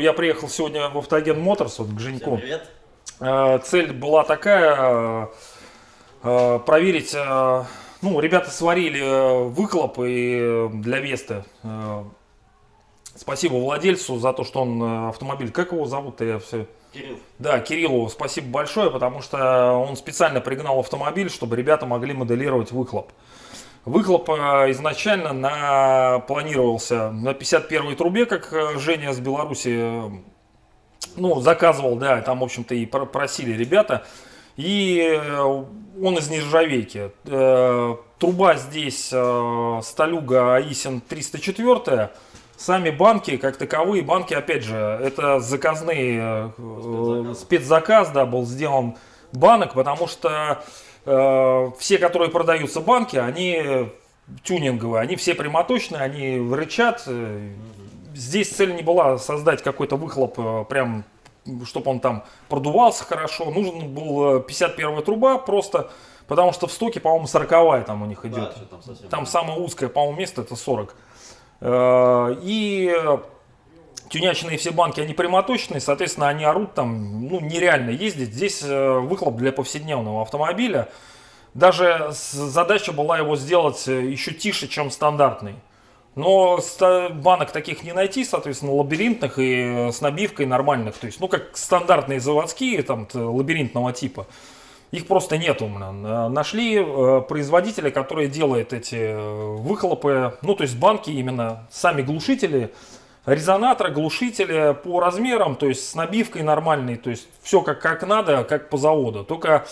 я приехал сегодня в Автоген Моторс, вот к Женьку. Всем привет. А, Цель была такая, а, проверить, а, ну, ребята сварили э, выхлоп и для Весты. А, Спасибо владельцу за то, что он э, автомобиль, как его зовут-то, я все... Кирилл. Да, Кириллу спасибо большое, потому что он специально пригнал автомобиль, чтобы ребята могли моделировать выхлоп. Выхлоп э, изначально на, планировался на 51-й трубе, как э, Женя с Беларуси э, ну, заказывал, да, там, в общем-то, и про- просили ребята. И э, он из нержавейки. Э, Труба здесь э, Сталюга Аисин 304. Сами банки, как таковые, банки, опять же, это заказные, Спецзаказ. спецзаказ, да, был сделан банок, потому что э, все, которые продаются банки, они тюнинговые, они все прямоточные, они рычат. Здесь цель не была создать какой-то выхлоп прям чтобы он там продувался хорошо. Нужен был э, 51 труба просто, потому что в стоке, по-моему, 40 там у них идет. Да, там совсем Там самое узкое, по-моему, место это 40. Э, И э, тюнячные все банки, они прямоточные, соответственно, они орут там, ну, нереально ездить. Здесь э, выхлоп для повседневного автомобиля. Даже задача была его сделать э, еще тише, чем стандартный. Но банок таких не найти, соответственно, лабиринтных и э, с набивкой нормальных. То есть, ну, как стандартные заводские, там, лабиринтного типа. Их просто нету. блин. Э, Нашли э, производителя, который делает эти выхлопы, ну, то есть банки именно, сами глушители, резонаторы, глушители по размерам, то есть с набивкой нормальной, то есть все как, как надо, как по заводу. Только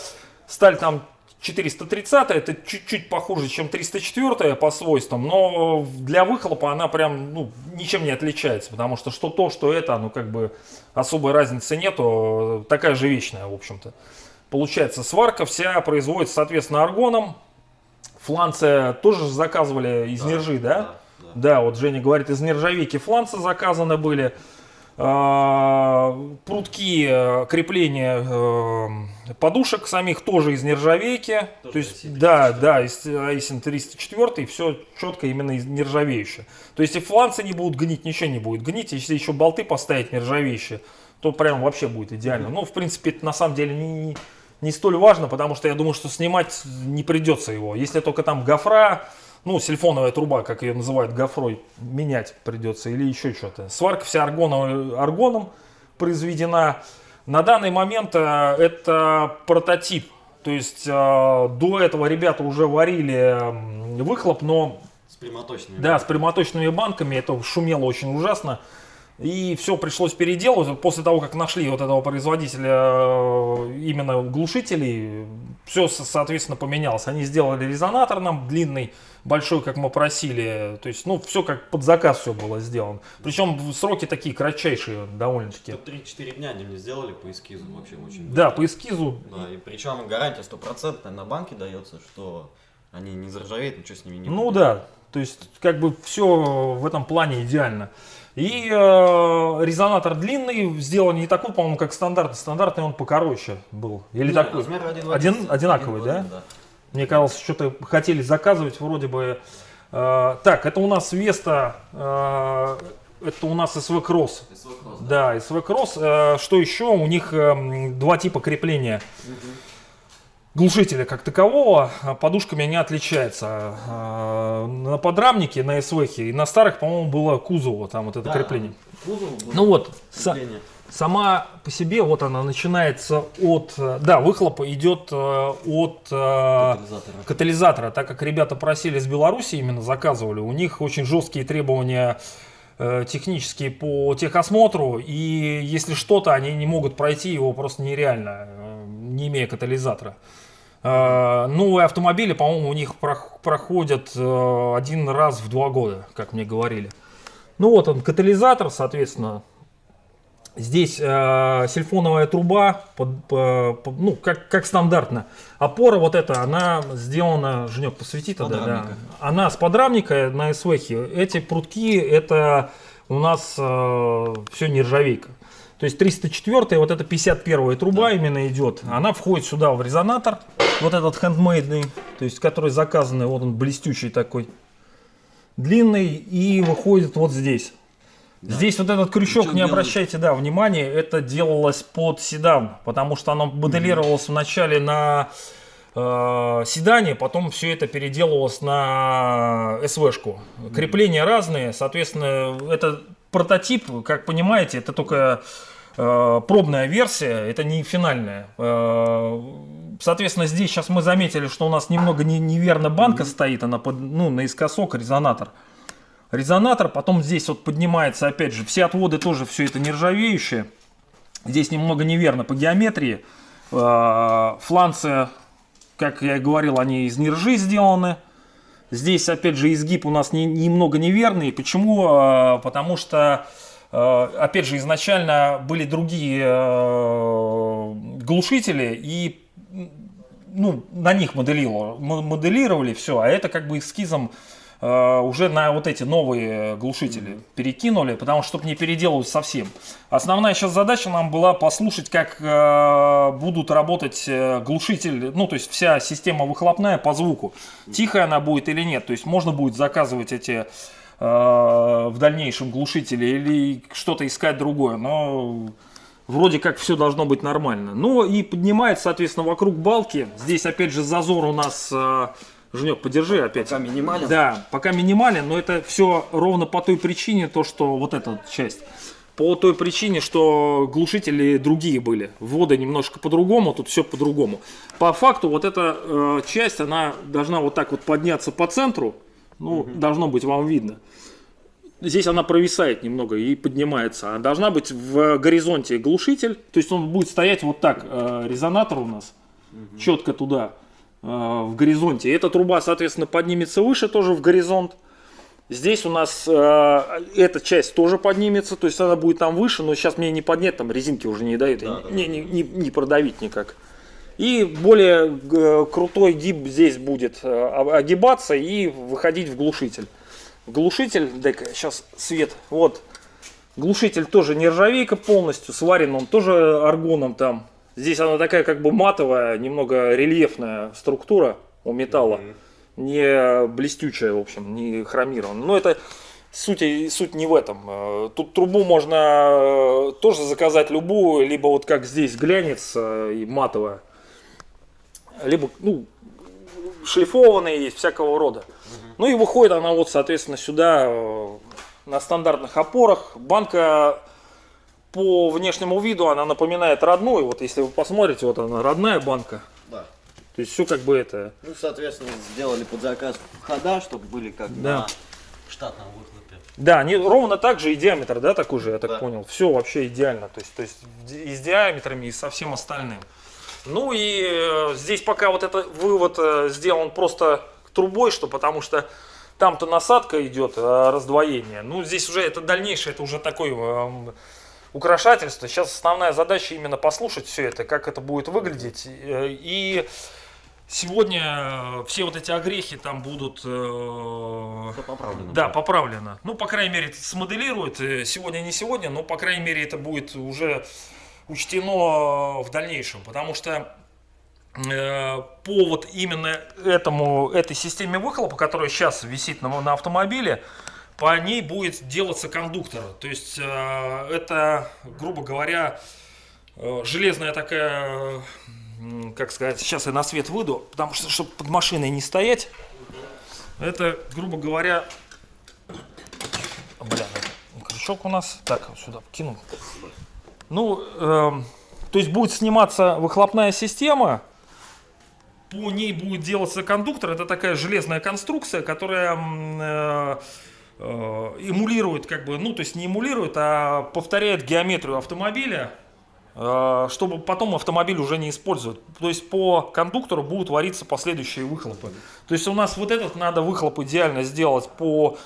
сталь там 430 это чуть-чуть похуже, чем 304 по свойствам, но для выхлопа она прям ну, ничем не отличается, потому что что то, что это, ну как бы особой разницы нету, такая же вечная, в общем-то. Получается, сварка вся производится, соответственно, аргоном. Фланцы тоже заказывали из Да, нержи, да? да, да. Да, вот Женя говорит, из нержавейки фланцы заказаны были. А, Прутки э, крепления э, подушек самих тоже из нержавейки. Тоже То есть, IC304. да, да, из Айсен 304, все четко именно из нержавеющее. То есть, и фланцы не будут гнить, ничего не будет гнить. Если еще болты поставить нержавеющие, то прям вообще будет идеально. Ну, в принципе, это на самом деле не, не- не столь важно, потому что я думаю, что снимать не придется его. Если только там гофра, ну, сильфоновая труба, как ее называют, гофрой, менять придется или еще что-то. Сварка вся аргоном, аргоном произведена. На данный момент э, это прототип. То есть э, до этого ребята уже варили выхлоп, но С прямоточными. да, с прямоточными банками это шумело очень ужасно. И все пришлось переделывать. После того, как нашли вот этого производителя э, именно глушителей, все, соответственно, поменялось. Они сделали резонатор нам длинный, большой, как мы просили. То есть, ну, все как под заказ все было сделано. Причем сроки такие кратчайшие довольно-таки. Тут 3-4 дня они мне сделали по эскизу вообще очень Да, быстро. по эскизу. Да, и причем гарантия стопроцентная на банке дается, что они не заржавеют, ничего с ними не Ну будет. да, то есть как бы все в этом плане идеально. И э, резонатор длинный, сделан не такой, по-моему, как стандартный. Стандартный он покороче был. Или Не, такой. размер один, в Один- один. одинаковый, Один в да? один, Мне казалось, что-то хотели заказывать вроде бы. э, так, это у нас Веста, э, это у нас СВ Кросс. СВ Кросс, да. Да, СВ Кросс. Э, что еще? У них эм, два типа крепления. Глушителя как такового а, подушками не отличается. А, На подрамнике, на СВХ и на старых, по-моему, было кузово, там вот это Да, крепление. кузов был, Ну вот, крепление. сама по себе, вот она начинается от, э, да, выхлопа идет э, от э, Катализатора. катализатора, так как ребята просили с Беларуси, именно заказывали, у них очень жесткие требования технические по техосмотру, и если что-то, они не могут пройти его просто нереально, не имея катализатора. Э, Новые автомобили, по-моему, у них прох- проходят э, один раз в два года, как мне говорили. Ну вот он, катализатор, соответственно, Здесь э, сильфоновая труба, под- по- по- ну, как, как стандартно. Опора вот эта, она сделана, Женек, посвети тогда, да. Она с подрамника на СВХе. Эти прутки, это у нас все нержавейка. То есть 304 вот эта 51 труба именно идет. Она входит сюда в резонатор. Вот этот хендмейдный, то есть который заказанный, вот он блестючий такой. Длинный и выходит вот здесь. Здесь вот этот крючок, Крючок не делают. обращайте, да, внимания, это делалось под седан, потому что оно моделировалось вначале на э, седане, потом все это переделывалось на СВшку. Крепления разные, соответственно, это прототип, как понимаете, это только э, пробная версия, это не финальная. Э, Соответственно, здесь сейчас мы заметили, что у нас немного не- неверно банка стоит, она под, ну, наискосок резонатор резонатор, потом здесь вот поднимается, опять же, все отводы тоже все это нержавеющее. Здесь немного неверно по геометрии. Э, Фланцы, как я и говорил, они из нержи сделаны. Здесь, опять же, изгиб у нас не- немного неверный. Почему? Э, Потому что, э, опять же, изначально были другие э, глушители, и ну, на них моделировали, мо- моделировали все, а это как бы эскизом уже на вот эти новые глушители перекинули, потому что чтобы не переделывать совсем. Основная сейчас задача нам была послушать, как э, будут работать э, глушители, ну то есть вся система выхлопная по звуку. Тихая она будет или нет, то есть можно будет заказывать эти э, в дальнейшем глушители или что-то искать другое, но вроде как все должно быть нормально. Ну и поднимает, соответственно, вокруг балки. Здесь опять же зазор у нас, э, Женек, подержи опять. Пока минимален. Да, пока минимален, но это все ровно по той причине, то что вот эта вот часть. По той причине, что глушители другие были. Вводы немножко по-другому, тут все по-другому. По факту вот эта э, часть, она должна вот так вот подняться по центру. Ну, должно быть вам видно. Здесь она провисает немного и поднимается. А должна быть в горизонте глушитель. То есть он будет стоять вот так. э, резонатор у нас четко туда, в горизонте. Эта труба, соответственно, поднимется выше тоже в горизонт. Здесь у нас э, эта часть тоже поднимется, то есть она будет там выше, но сейчас мне не поднять, там резинки уже не дают, Да, и да, не, не, не- не продавить никак. И более э, крутой гиб здесь будет э, огибаться и выходить в глушитель. Глушитель, дай-ка сейчас свет, вот. Глушитель тоже нержавейка полностью, сварен он тоже аргоном там. Здесь она такая как бы матовая, немного рельефная структура у металла. Не блестючая, в общем, не хромированная. Но это суть, суть не в этом. Э, Тут трубу можно э, тоже заказать любую, либо вот как здесь глянец и матовая. Либо, ну, шлифованные есть, всякого рода. Ну и выходит она вот, соответственно, сюда э, на стандартных опорах. Банка по внешнему виду она напоминает родную. Вот если вы посмотрите, вот она родная банка. Да. То есть все как бы это. Ну, соответственно, сделали под заказ хода, чтобы были как Да. на штатном выхлопе. Да, не, ровно так же и диаметр, да, такой же, я так Да. понял. Все вообще идеально. То есть, то есть и с диаметрами, и со всем остальным. Ну и э, здесь пока вот этот вывод э, сделан просто трубой, что потому что там-то насадка идет, э, раздвоение. Ну здесь уже это дальнейшее, это уже такое украшательство. Сейчас основная задача именно послушать все это, как это будет выглядеть. Э, И сегодня э, все вот эти огрехи там будут... э, Все поправлено. да, поправлено. Ну, по крайней мере, это смоделируют. э, Сегодня не сегодня, но, по крайней мере, это будет уже учтено в дальнейшем. Потому что э, по вот именно этому, этой системе выхлопа, которая сейчас висит на, на автомобиле, по ней будет делаться кондуктор. То есть э, это, грубо говоря, э, железная такая, как сказать, сейчас я на свет выйду, потому что, чтобы под машиной не стоять, это, грубо говоря, бля, крючок у нас, так, сюда кинул. Ну, эм, то есть будет сниматься выхлопная система, по ней будет делаться кондуктор. Это такая железная конструкция, которая э, э, эмулирует, как бы, ну, то есть не эмулирует, а повторяет геометрию автомобиля, э, чтобы потом автомобиль уже не использовать. То есть по кондуктору будут вариться последующие выхлопы. То есть у нас вот этот надо выхлоп идеально сделать по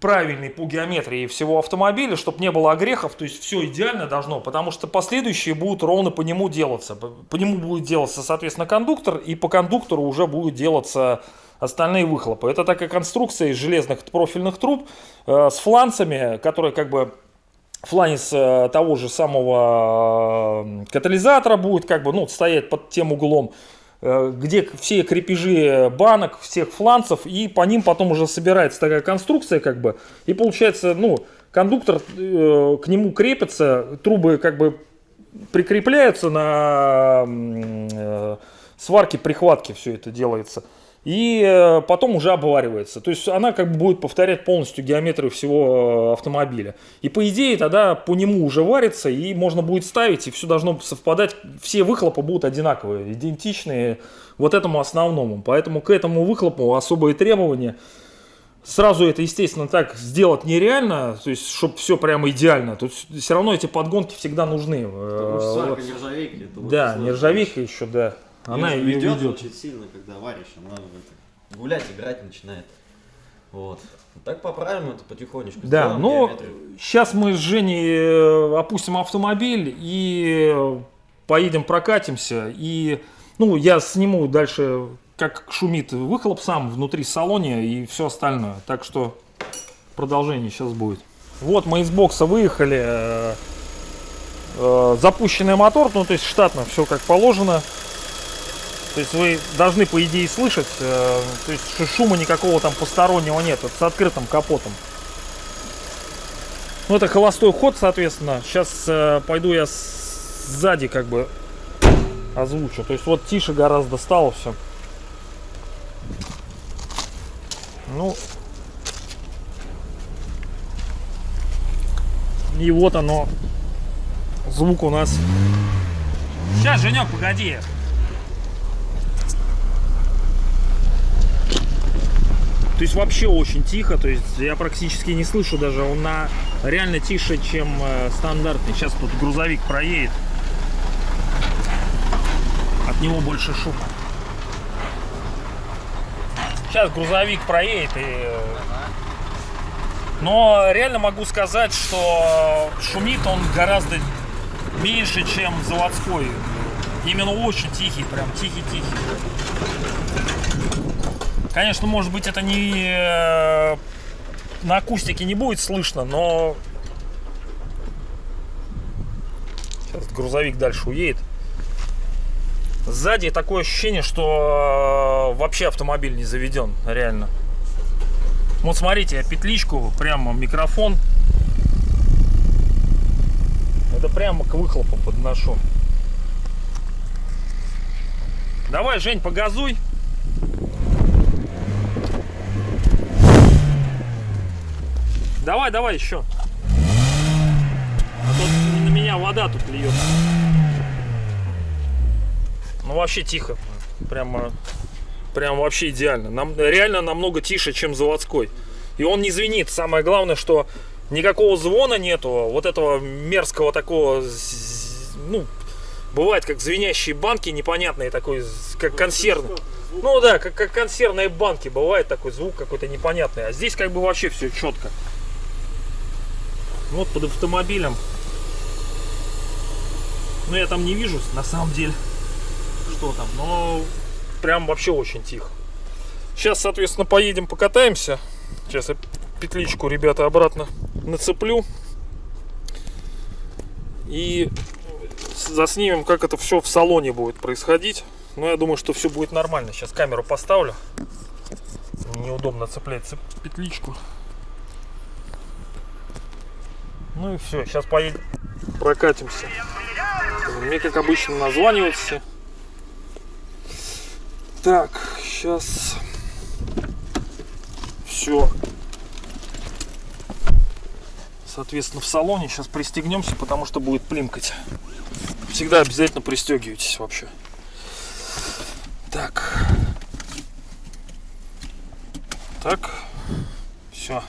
правильный по геометрии всего автомобиля, чтобы не было огрехов, то есть все идеально должно, потому что последующие будут ровно по нему делаться. По нему будет делаться, соответственно, кондуктор, и по кондуктору уже будут делаться остальные выхлопы. Это такая конструкция из железных профильных труб э, с фланцами, которые как бы фланец э, того же самого э, катализатора будет как бы ну, стоять под тем углом, э, где все крепежи банок, всех фланцев, и по ним потом уже собирается такая конструкция, как бы, и получается, ну, кондуктор э, к нему крепится, трубы как бы прикрепляются на э, сварке, прихватке все это делается. И э, потом уже обваривается. То есть она как бы будет повторять полностью геометрию всего э, автомобиля. И по идее тогда по нему уже варится, и можно будет ставить, и все должно совпадать. Все выхлопы будут одинаковые, идентичные вот этому основному. Поэтому к этому выхлопу особые требования. Сразу это, естественно, так сделать нереально, то есть, чтобы все прямо идеально. Тут все равно эти подгонки всегда нужны. Потому что Э, это Да, нержавейка еще, да. Она ее ведёт ведет. очень сильно, когда варишь, она гулять, играть начинает. Вот. Так поправим это потихонечку. Да, сделаем но геометрию. сейчас мы с Женей э, опустим автомобиль и поедем прокатимся. И, ну, я сниму дальше, как шумит выхлоп сам внутри салоне и все остальное. Так что продолжение сейчас будет. Вот мы из бокса выехали. э, э, Запущенный мотор, ну, то есть штатно все как положено. То есть вы должны, по идее, слышать, э, то есть шу- шума никакого там постороннего нет, это с открытым капотом. Ну, это холостой ход, соответственно. Сейчас э, пойду я сзади как бы озвучу. То есть вот тише гораздо стало все. Ну. И вот оно. Звук у нас. Сейчас, Женек, погоди. То есть вообще очень тихо, то есть я практически не слышу даже, он на реально тише, чем э, стандартный. Сейчас тут грузовик проедет, от него больше шума. Сейчас грузовик проедет и... э, Но реально могу сказать, что шумит он гораздо меньше, чем заводской. Именно очень тихий, прям тихий-тихий. Конечно, может быть, это не э, на акустике не будет слышно, но сейчас грузовик дальше уедет. Сзади такое ощущение, что э, вообще автомобиль не заведен, реально. Вот смотрите, я петличку, прямо микрофон. Это прямо к выхлопу подношу. Давай, Жень, погазуй. Давай, давай еще. А то на меня вода тут льет. Ну вообще тихо. Прямо, прям вообще идеально. Нам, реально намного тише, чем заводской. И он не звенит. Самое главное, что никакого звона нету. Вот этого мерзкого такого, ну, бывает как звенящие банки непонятные такой, как консервные. Ну да, как, как консервные банки бывает такой звук какой-то непонятный. А здесь как бы вообще все четко. Вот под автомобилем. Ну я там не вижу на самом деле, что там, но прям вообще очень тихо. Сейчас, соответственно, поедем покатаемся. Сейчас я петличку, ребята, обратно нацеплю. И заснимем, как это все в салоне будет происходить. Но я думаю, что все будет нормально. Сейчас камеру поставлю. Неудобно цеплять цеп- петличку. Ну и все, сейчас поедем, прокатимся. Мне, как обычно, названивают все. Так, сейчас все. Соответственно, в салоне сейчас пристегнемся, потому что будет плимкать. Всегда обязательно пристегивайтесь вообще. Так. Так. Все.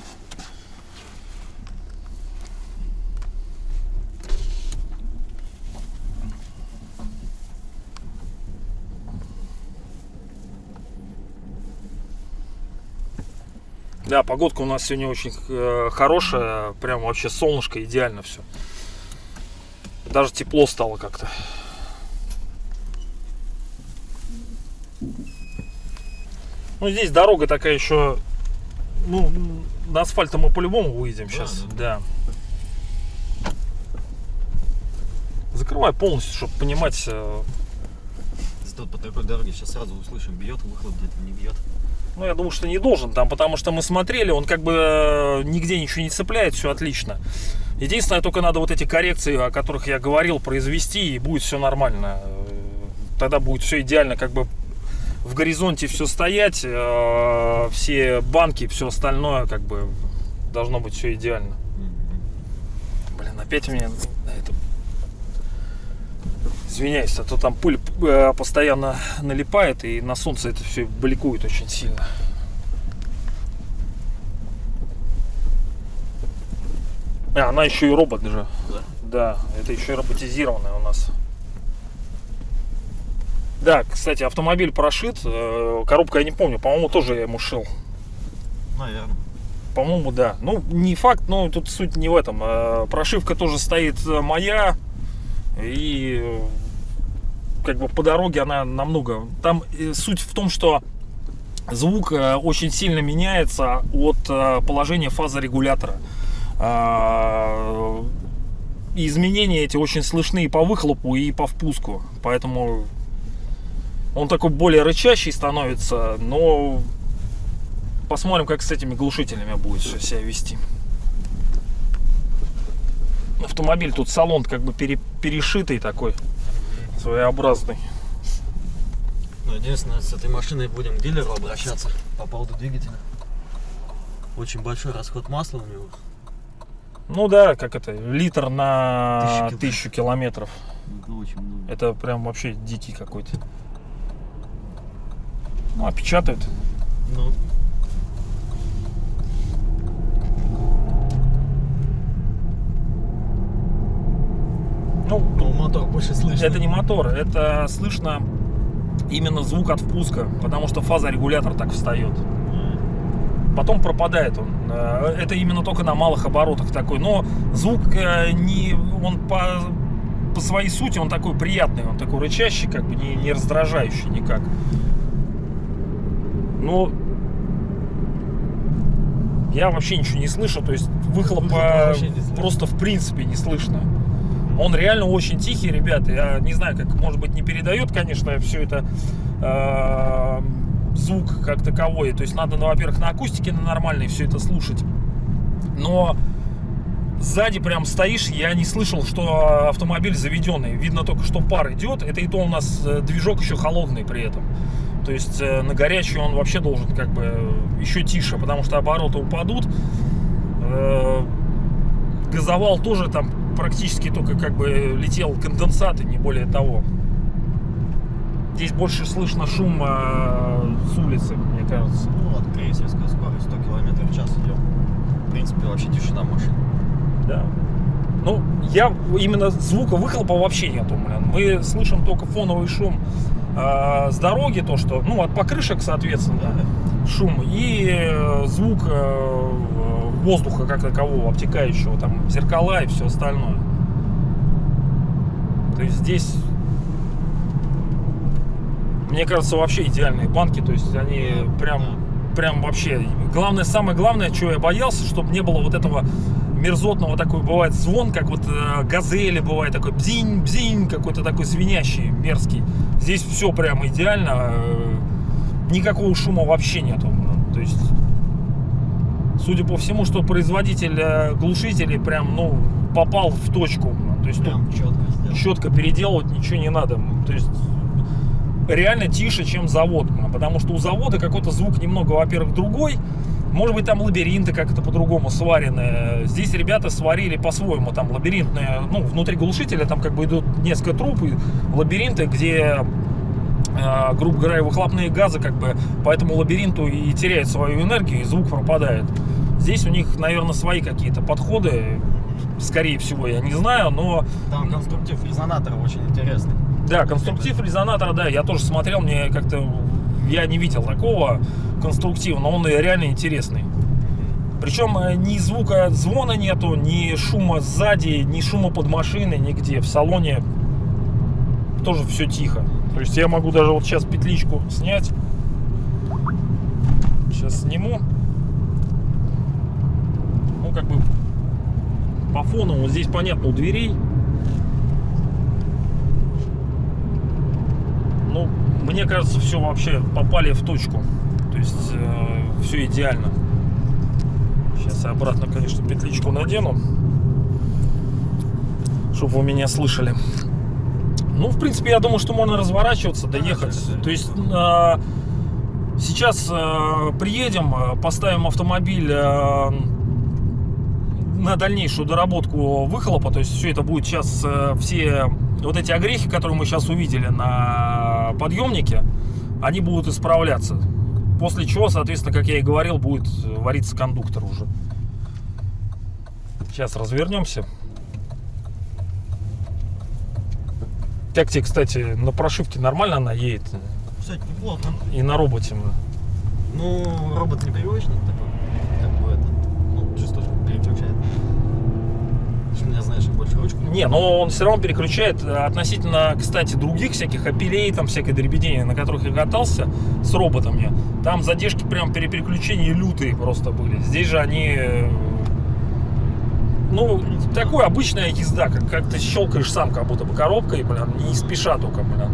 Да, погодка у нас сегодня очень э, хорошая, прям вообще солнышко, идеально все. Даже тепло стало как-то. Ну, здесь дорога такая еще, ну, на асфальт мы по-любому выйдем сейчас, да. Закрывай полностью, чтобы понимать, э, Зато по такой дороге сейчас сразу услышим, бьет выхлоп где-то, не бьет. Ну, я думаю, что не должен там, потому что мы смотрели, он как бы э, нигде ничего не цепляет, все отлично. Единственное, только надо вот эти коррекции, о которых я говорил, произвести, и будет все нормально. Тогда будет все идеально, как бы в горизонте все стоять, э, все банки, все остальное, как бы должно быть все идеально. Блин, опять у меня. Извиняюсь, а то там пыль э, постоянно налипает, и на солнце это все бликует очень сильно. А, она еще и робот же. Да. Да, это еще и роботизированная у нас. Да, кстати, автомобиль прошит. э, Коробка я не помню, по-моему, тоже я ему шил. Наверное. По-моему, да. Ну, не факт, но тут суть не в этом. Э, Прошивка тоже стоит э, моя. И как бы по дороге она намного... Там э, суть в том, что звук э, очень сильно меняется от э, положения фазы регулятора. А, изменения эти очень слышны и по выхлопу, и по впуску. Поэтому он такой более рычащий становится, но посмотрим, как с этими глушителями будет себя вести. Автомобиль тут салон как бы пере- перешитый такой, своеобразный. Ну, единственное, с этой машиной будем к дилеру обращаться по поводу двигателя. Очень большой расход масла у него. Ну да, как это, литр на Тысячу километров. тысячу километров. Это очень много. Это прям вообще дикий какой-то. Ну, а Ну, ну, мотор больше слышно. Это не мотор, это слышно именно звук от впуска, потому что фаза регулятор так встает. Потом пропадает он. Э, Это именно только на малых оборотах такой. Но звук э, не, он по, по своей сути он такой приятный, он такой рычащий, как бы не, не раздражающий никак. Но я вообще ничего не слышу, то есть выхлопа просто в принципе не слышно. Он реально очень тихий, ребята. Я не знаю, как, может быть, не передает, конечно, все это э, звук как таковой. То есть надо, ну, во-первых, на акустике на нормальной все это слушать. Но сзади прям стоишь, я не слышал, что автомобиль заведенный. Видно только, что пар идет. Это и то у нас э, движок еще холодный при этом. То есть э, на горячий он вообще должен как бы э, еще тише, потому что обороты упадут. Газовал тоже там практически только как бы летел конденсат и не более того. Здесь больше слышно шум э, с улицы, мне кажется. Ну, вот крейсерская скорость 100 км в час идем. В принципе, вообще тишина в машине. Да. Ну, я именно звука выхлопа вообще нету, блин. Мы слышим только фоновый шум э, с дороги, то что, ну, от покрышек, соответственно, шум и э, звук э, воздуха как такового, обтекающего, там, зеркала и все остальное. То есть здесь, мне кажется, вообще идеальные банки, то есть они прям, прям вообще. Главное, самое главное, чего я боялся, чтобы не было вот этого мерзотного такой бывает звон, как вот э, газели бывает такой бзинь, бзинь, какой-то такой звенящий, мерзкий. Здесь все прям идеально, э, никакого шума вообще нету. То есть, судя по всему, что производитель э, глушителей прям, ну, попал в точку. То есть тут Прям четко сделал. четко переделывать ничего не надо. То есть реально тише, чем завод. Потому что у завода какой-то звук немного, во-первых, другой. Может быть, там лабиринты как-то по-другому сварены. Здесь ребята сварили по-своему. Там лабиринтные, ну, внутри глушителя там как бы идут несколько труб и лабиринты, где грубо говоря, выхлопные газы как бы по этому лабиринту и теряют свою энергию, и звук пропадает. Здесь у них, наверное, свои какие-то подходы, скорее всего, я не знаю, но Там конструктив резонатора очень интересный. да, конструктив резонатора, да, я тоже смотрел, мне как-то я не видел такого конструктива, но он реально интересный. Причем э, ни звука звона нету, ни шума сзади, ни шума под машиной, нигде. В салоне тоже все тихо. То есть я могу даже вот сейчас петличку снять. Сейчас сниму. Ну, как бы по фону вот здесь понятно у дверей. Ну, мне кажется, все вообще попали в точку. То есть э, все идеально. Сейчас я обратно, конечно, петличку надену, чтобы вы меня слышали. Ну, в принципе, я думаю, что можно разворачиваться, доехать. То есть э, сейчас э, приедем, э, поставим автомобиль э, на дальнейшую доработку выхлопа. То есть все это будет сейчас э, все вот эти огрехи, которые мы сейчас увидели на подъемнике, они будут исправляться. После чего, соответственно, как я и говорил, будет вариться кондуктор уже. Сейчас развернемся. Тебе, кстати, на прошивке нормально она едет? Кстати, неплохо. И на роботе. Ну, робот непривычный такой. Как бы это. Ну, чисто переключает. Меня знаешь, я больше ручку. Не, но он все равно переключает э, относительно, кстати, других всяких апелей, там всякой дребедения, на которых я катался с роботами. Там задержки прям при переключении лютые просто были. Здесь же они э, ну, такой обычная езда, как, как ты щелкаешь сам, как будто бы коробкой, блин, не спеша только, блин.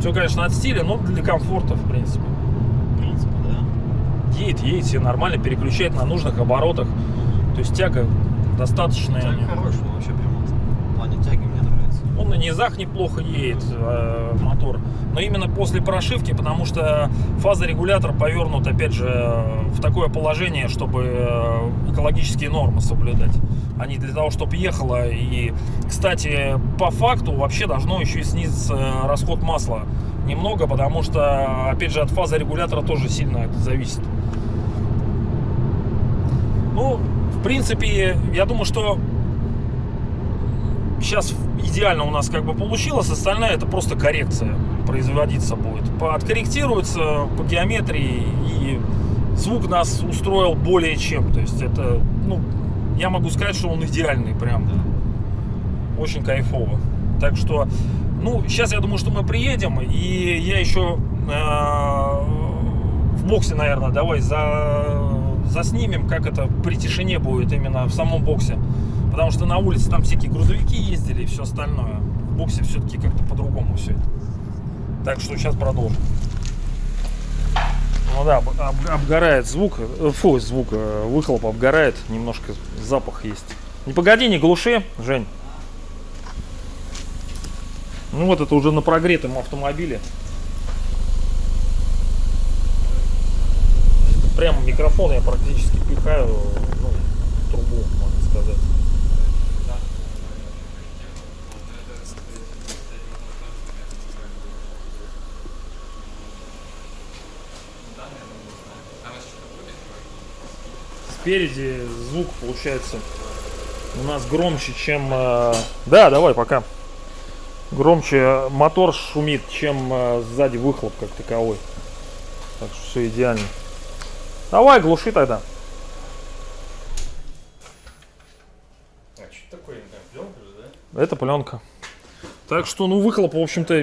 Все, конечно, от стиля, но для комфорта, в принципе. В принципе, да. Едет, едет, все нормально, переключает на нужных оборотах. То есть тяга достаточная. Тяга хорошая вообще прям вот. В плане тяги мне нравится. Он на низах неплохо едет, э, мотор. Но именно после прошивки, потому что фазорегулятор повернут, опять же, в такое положение, чтобы э, экологические нормы соблюдать. А не для того, чтобы ехало. И, кстати, по факту вообще должно еще и снизиться расход масла немного, потому что, опять же, от фазорегулятора тоже сильно это зависит. Ну, в принципе, я думаю, что сейчас идеально у нас как бы получилось, остальное это просто коррекция производиться будет. Откорректируется по геометрии и звук нас устроил более чем. То есть это, ну, я могу сказать, что он идеальный прям. Очень кайфово. Так что, ну, сейчас я думаю, что мы приедем, и я еще э, в боксе, наверное, давай за, заснимем, как это при тишине будет именно в самом боксе. Потому что на улице там всякие грузовики ездили и все остальное. В боксе все-таки как-то по-другому все это. Так что сейчас продолжим. Ну да, об- об- обгорает звук, э, фу, звук, э, выхлоп обгорает, немножко запах есть. Не погоди, не глуши, Жень. Ну вот это уже на прогретом автомобиле. Прямо микрофон я практически пихаю ну, трубу, можно сказать. Спереди звук получается у нас громче, чем... э, Да, давай, пока. Громче мотор шумит, чем э, сзади выхлоп как таковой. Так что все идеально. Давай, глуши тогда. А что такое, пленка же, да? Это пленка. Так что, ну, выхлоп, в общем-то,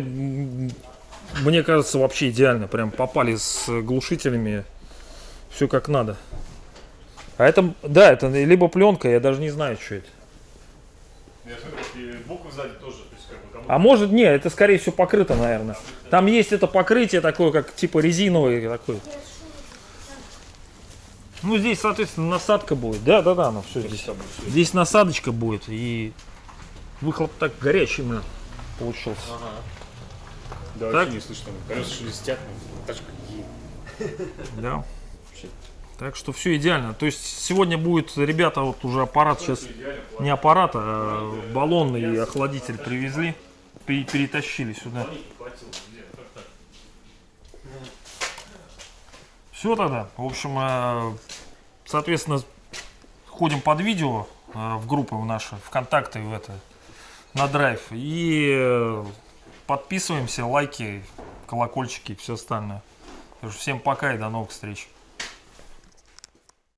мне кажется, вообще идеально. Прям попали с глушителями. Все как надо. А это, да, это либо пленка, я даже не знаю, что это. Я смотрю, и буквы сзади тоже, то есть как бы кому А может, не, это скорее всего покрыто, наверное. Там есть это покрытие такое, как типа резиновое такое. Ну, здесь, соответственно, насадка будет. Да, да, да, ну все здесь. Здесь насадочка будет, и выхлоп так горячий, блин, получился. Да, Так. вообще не слышно, колеса шелестят, тачка. Да. Так что все идеально. То есть сегодня будет, ребята, вот уже аппарат сейчас, не аппарат, а баллон и охладитель привезли, пере- перетащили сюда. Все тогда. В общем, э, соответственно, ходим под видео э, в группы в наши, ВКонтакте, в это, на драйв. И э, подписываемся, лайки, колокольчики и все остальное. Всем пока и до новых встреч.